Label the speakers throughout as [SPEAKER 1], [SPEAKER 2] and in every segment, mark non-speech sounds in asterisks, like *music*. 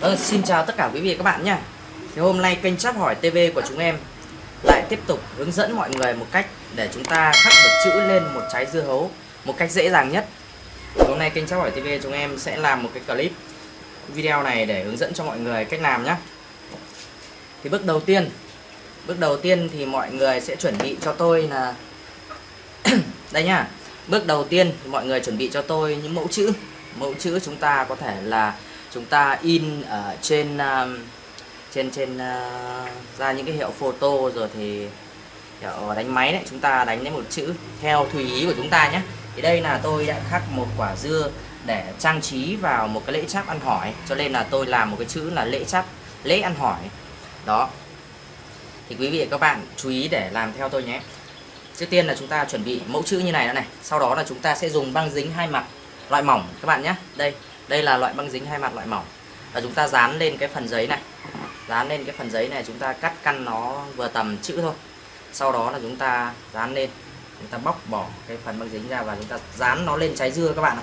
[SPEAKER 1] Ờ, xin chào tất cả quý vị và các bạn nhé Thì hôm nay kênh Chắp Hỏi TV của chúng em lại tiếp tục hướng dẫn mọi người một cách để chúng ta khắc được chữ lên một trái dưa hấu một cách dễ dàng nhất. Hôm nay kênh Chắp Hỏi TV chúng em sẽ làm một cái clip video này để hướng dẫn cho mọi người cách làm nhé Thì bước đầu tiên Bước đầu tiên thì mọi người sẽ chuẩn bị cho tôi là *coughs* Đây nhá. Bước đầu tiên thì mọi người chuẩn bị cho tôi những mẫu chữ. Mẫu chữ chúng ta có thể là chúng ta in ở trên uh, trên trên uh, ra những cái hiệu photo rồi thì hiệu đánh máy đấy chúng ta đánh lấy một chữ theo tùy ý của chúng ta nhé. Thì đây là tôi đã khắc một quả dưa để trang trí vào một cái lễ chắp ăn hỏi. Cho nên là tôi làm một cái chữ là lễ chắp lễ ăn hỏi. Đó. Thì quý vị và các bạn chú ý để làm theo tôi nhé. Trước tiên là chúng ta chuẩn bị mẫu chữ như này này. Sau đó là chúng ta sẽ dùng băng dính hai mặt loại mỏng các bạn nhé. Đây đây là loại băng dính hai mặt loại mỏng. Và chúng ta dán lên cái phần giấy này. Dán lên cái phần giấy này chúng ta cắt căn nó vừa tầm chữ thôi. Sau đó là chúng ta dán lên. Chúng ta bóc bỏ cái phần băng dính ra và chúng ta dán nó lên trái dưa các bạn ạ.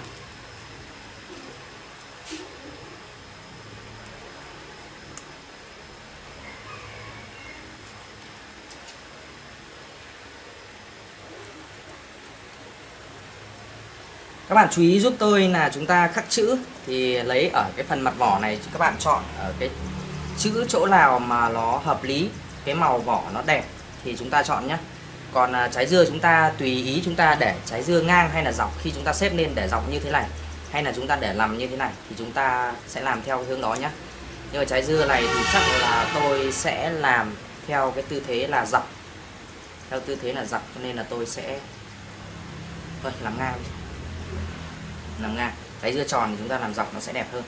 [SPEAKER 1] Các bạn chú ý giúp tôi là chúng ta khắc chữ thì lấy ở cái phần mặt vỏ này, các bạn chọn ở cái chữ chỗ nào mà nó hợp lý, cái màu vỏ nó đẹp thì chúng ta chọn nhé còn à, trái dưa chúng ta, tùy ý chúng ta để trái dưa ngang hay là dọc, khi chúng ta xếp lên để dọc như thế này hay là chúng ta để làm như thế này thì chúng ta sẽ làm theo hướng đó nhé nhưng mà trái dưa này thì chắc là tôi sẽ làm theo cái tư thế là dọc, theo tư thế là dọc cho nên là tôi sẽ, thôi, làm ngang đi làm ngang đáy dưa tròn thì chúng ta làm dọc nó sẽ đẹp hơn.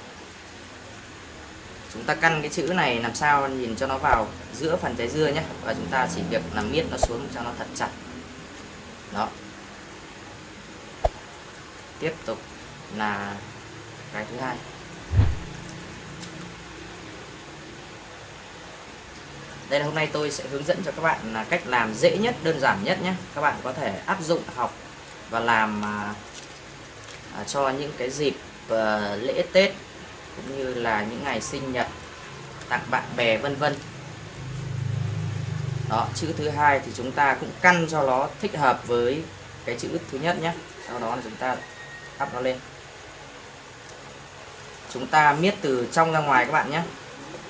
[SPEAKER 1] Chúng ta căn cái chữ này làm sao nhìn cho nó vào giữa phần trái dưa nhé. Và chúng ta chỉ việc làm miết nó xuống cho nó thật chặt. Đó. Tiếp tục là cái thứ hai. Đây là hôm nay tôi sẽ hướng dẫn cho các bạn là cách làm dễ nhất, đơn giản nhất nhé. Các bạn có thể áp dụng, học và làm à, à, cho những cái dịp à, lễ Tết cũng như là những ngày sinh nhật tặng bạn bè vân vân. Đó chữ thứ hai thì chúng ta cũng căn cho nó thích hợp với cái chữ thứ nhất nhé. Sau đó là chúng ta áp nó lên. Chúng ta miết từ trong ra ngoài các bạn nhé.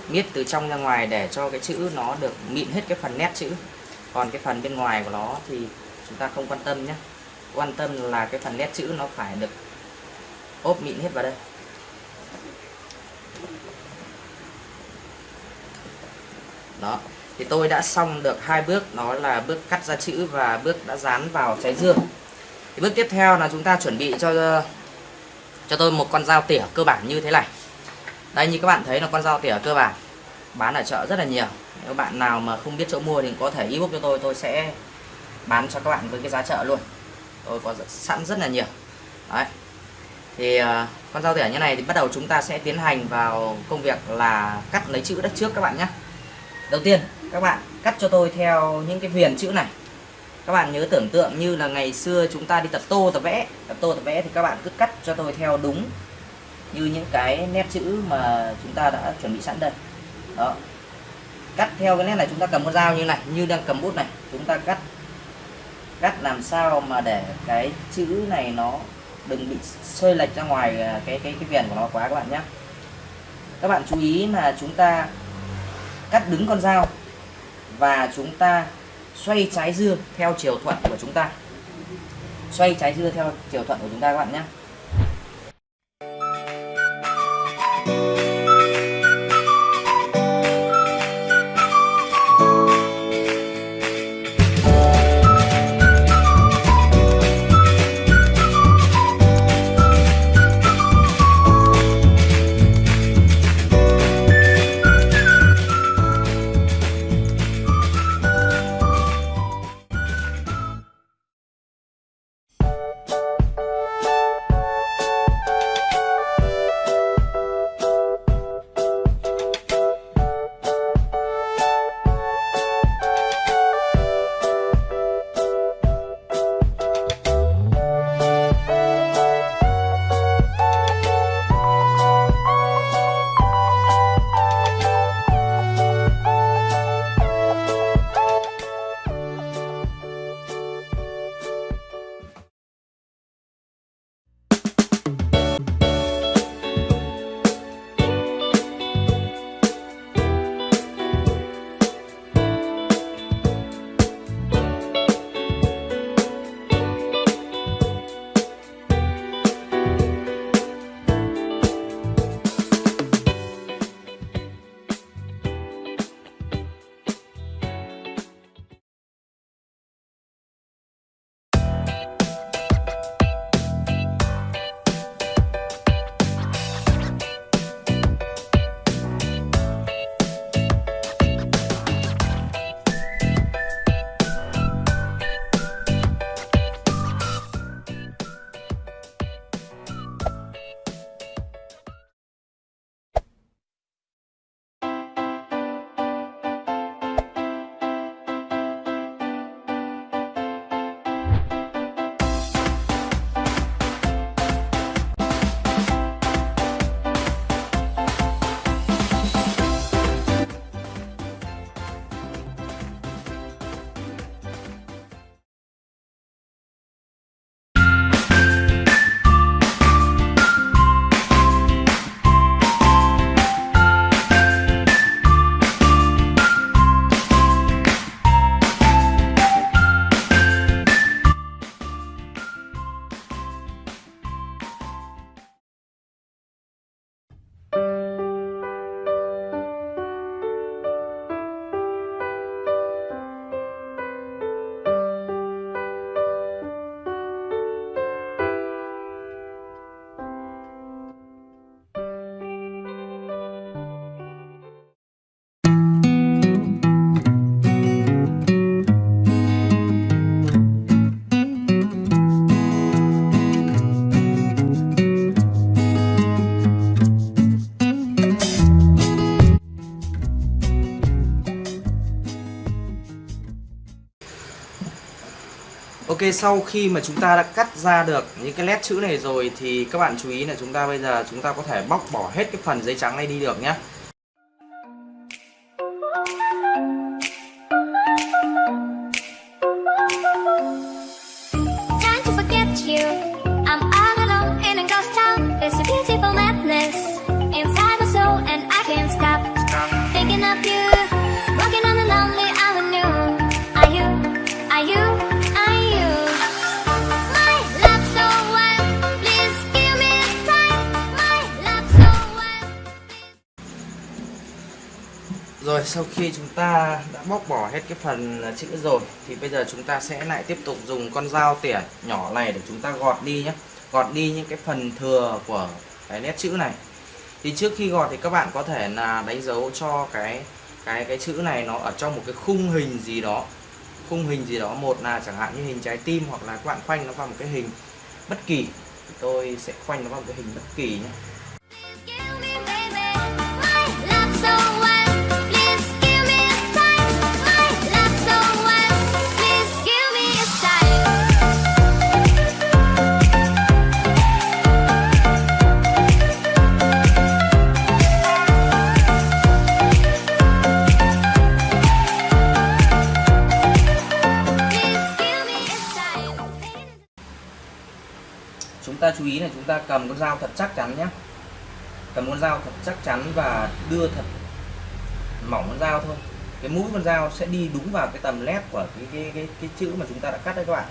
[SPEAKER 1] Miết từ trong ra ngoài để cho cái chữ nó được mịn hết cái phần nét chữ. Còn cái phần bên ngoài của nó thì chúng ta không quan tâm nhé. Quan tâm là cái phần nét chữ nó phải được ốp mịn hết vào đây. Đó, thì tôi đã xong được hai bước, đó là bước cắt ra chữ và bước đã dán vào trái dưa thì bước tiếp theo là chúng ta chuẩn bị cho cho tôi một con dao tỉa cơ bản như thế này. Đây, như các bạn thấy là con dao tỉa cơ bản, bán ở chợ rất là nhiều. Nếu bạn nào mà không biết chỗ mua thì có thể ebook cho tôi tôi sẽ bán cho các bạn với cái giá chợ luôn. Tôi có sẵn rất là nhiều. Đấy thì uh, con dao tỉa như này thì bắt đầu chúng ta sẽ tiến hành vào công việc là cắt lấy chữ đất trước các bạn nhé. Đầu tiên các bạn cắt cho tôi theo những cái viền chữ này. Các bạn nhớ tưởng tượng như là ngày xưa chúng ta đi tập tô tập vẽ. Tập tô tập vẽ thì các bạn cứ cắt cho tôi theo đúng như những cái nét chữ mà chúng ta đã chuẩn bị sẵn đây. Đó. Cắt theo cái nét này chúng ta cầm con dao như này như đang cầm bút này. Chúng ta cắt. Cắt làm sao mà để cái chữ này nó đừng bị xơi lệch ra ngoài à, cái cái cái viền của nó quá các bạn nhé. Các bạn chú ý là chúng ta cắt đứng con dao và chúng ta xoay trái dưa theo chiều thuận của chúng ta. Xoay trái dưa theo chiều thuận của chúng ta các bạn nhé. Sau khi mà chúng ta đã cắt ra được những cái nét chữ này rồi thì các bạn chú ý là chúng ta bây giờ chúng ta có thể bóc bỏ hết cái phần giấy trắng này đi được nhé Sau khi chúng ta đã bóc bỏ hết cái phần chữ rồi, thì bây giờ chúng ta sẽ lại tiếp tục dùng con dao tỉa nhỏ này để chúng ta gọt đi nhé. Gọt đi những cái phần thừa của cái nét chữ này. Thì trước khi gọt thì các bạn có thể là đánh dấu cho cái cái cái chữ này nó ở trong một cái khung hình gì đó. Khung hình gì đó, một là chẳng hạn như hình trái tim, hoặc là các bạn khoanh nó vào một cái hình bất kỳ. Tôi sẽ khoanh nó vào một cái hình bất kỳ nhé. Chúng ta cầm con dao thật chắc chắn nhé. Cầm con dao thật chắc chắn và đưa thật mỏng con dao thôi. Cái mũi con dao sẽ đi đúng vào cái tầm led của cái cái cái, cái chữ mà chúng ta đã cắt đấy các bạn.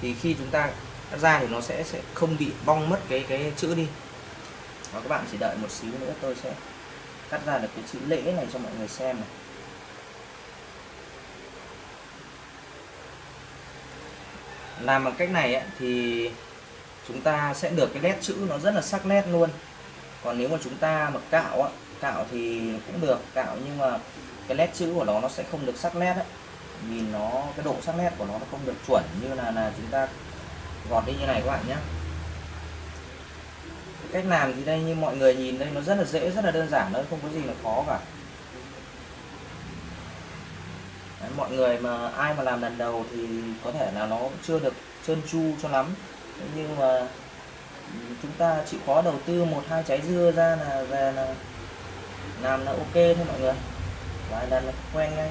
[SPEAKER 1] Thì khi chúng ta cắt ra thì nó sẽ sẽ không bị bong mất cái cái chữ đi. Và các bạn chỉ đợi một xíu nữa tôi sẽ cắt ra được cái chữ lễ này cho mọi người xem này. Làm bằng cách này ấy, thì chúng ta sẽ được cái nét chữ nó rất là sắc nét luôn. Còn nếu mà chúng ta mà cạo á, cạo thì cũng được cạo nhưng mà cái nét chữ của nó nó sẽ không được sắc nét ấy nhìn nó cái độ sắc nét của nó nó không được chuẩn như là là chúng ta gọt đi như này các bạn nhé. Cách làm thì đây như mọi người nhìn đây nó rất là dễ rất là đơn giản thôi không có gì là khó cả. Đấy, mọi người mà ai mà làm lần đầu thì có thể là nó chưa được trơn tru cho lắm nhưng mà chúng ta chịu khó đầu tư một, hai trái dưa ra là, về là làm là ok thôi mọi người. Và là quen ngay.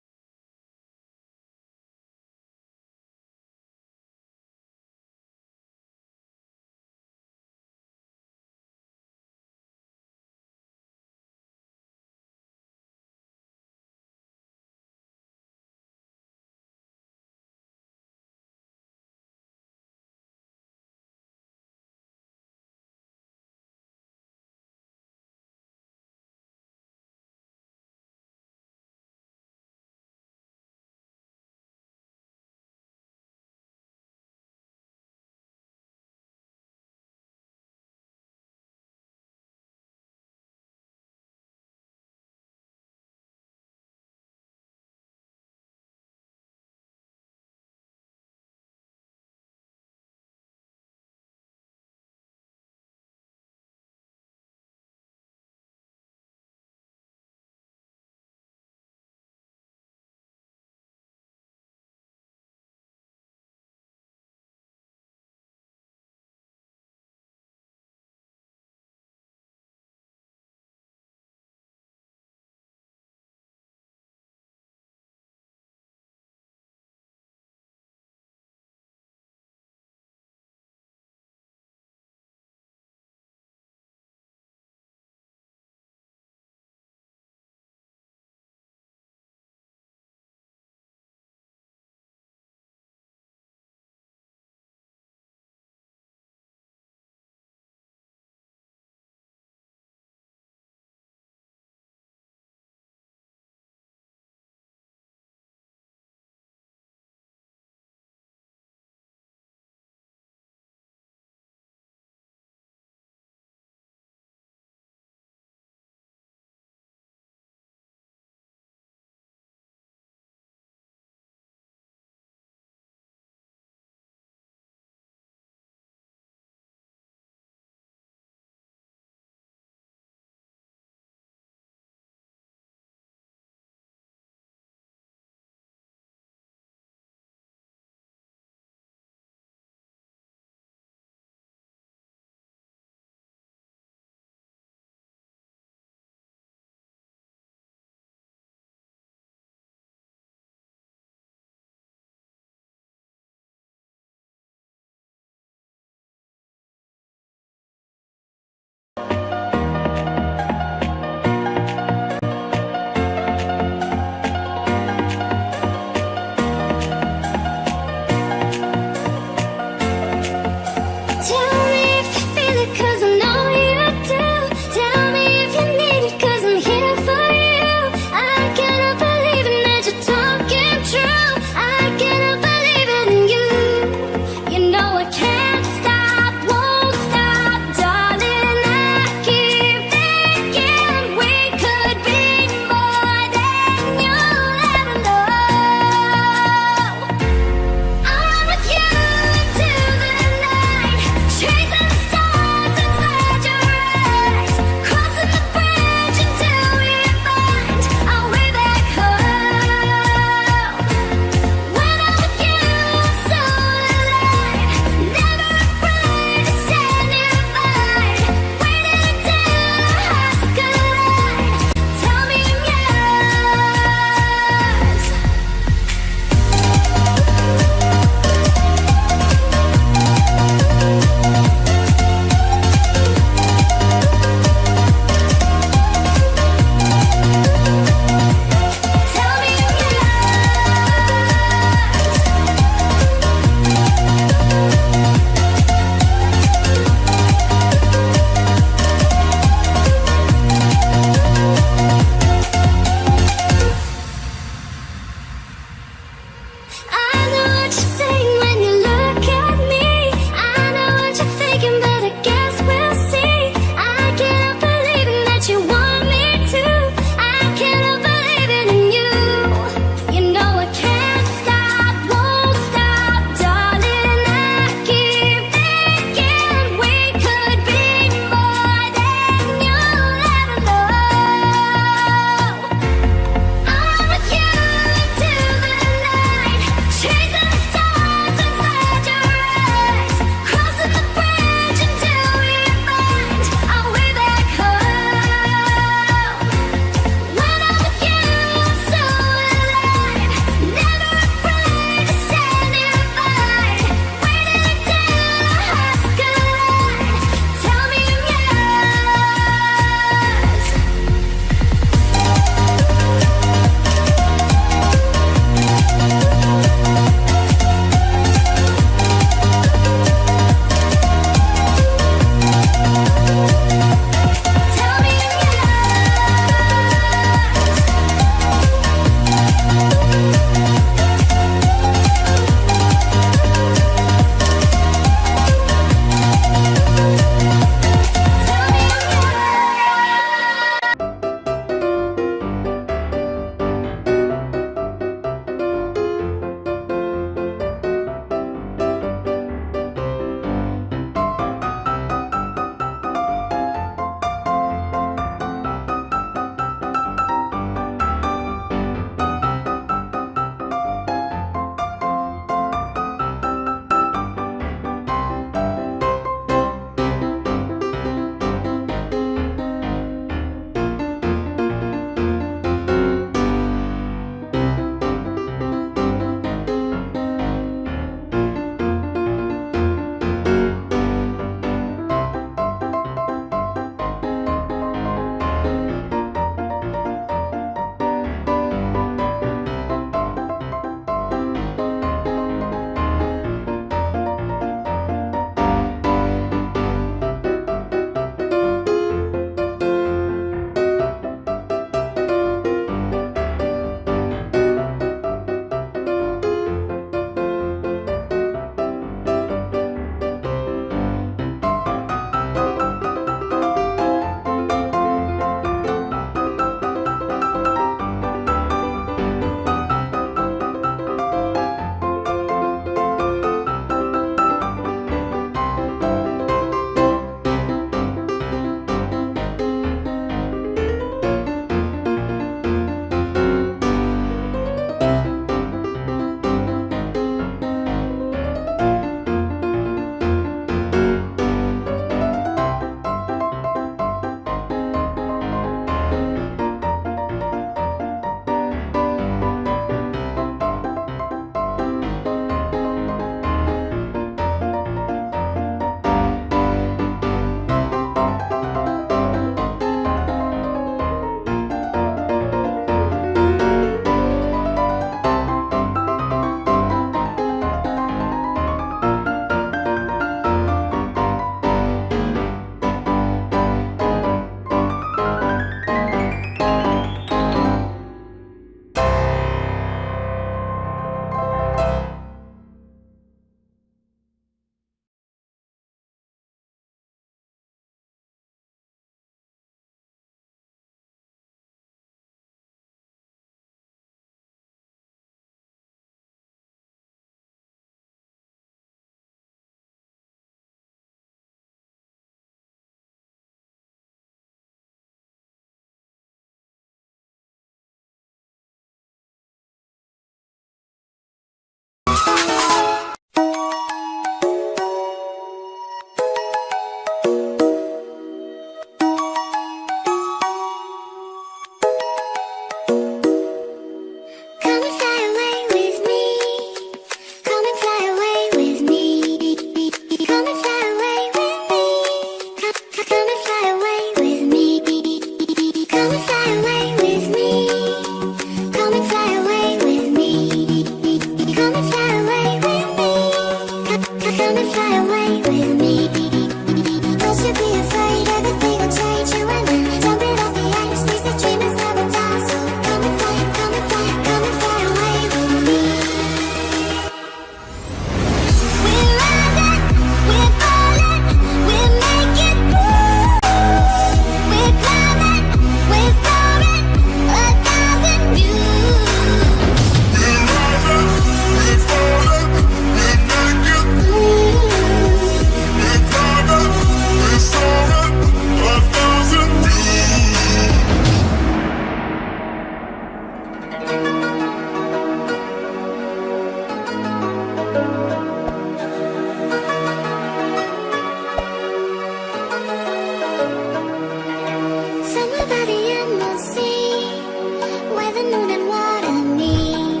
[SPEAKER 2] moon and what I need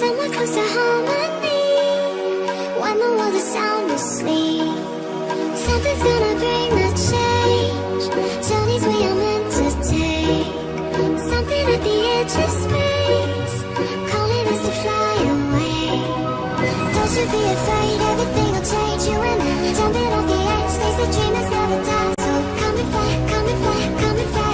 [SPEAKER 2] Someone harmony. When the world is sound asleep. Something's gonna bring the change. Journeys we are meant to take. Something at the edge of space. Calling us to fly away. Don't you be afraid, everything will change. You and I, jumping off the edge. Stays the dream never die. So come and fly, come and fly, come and fly.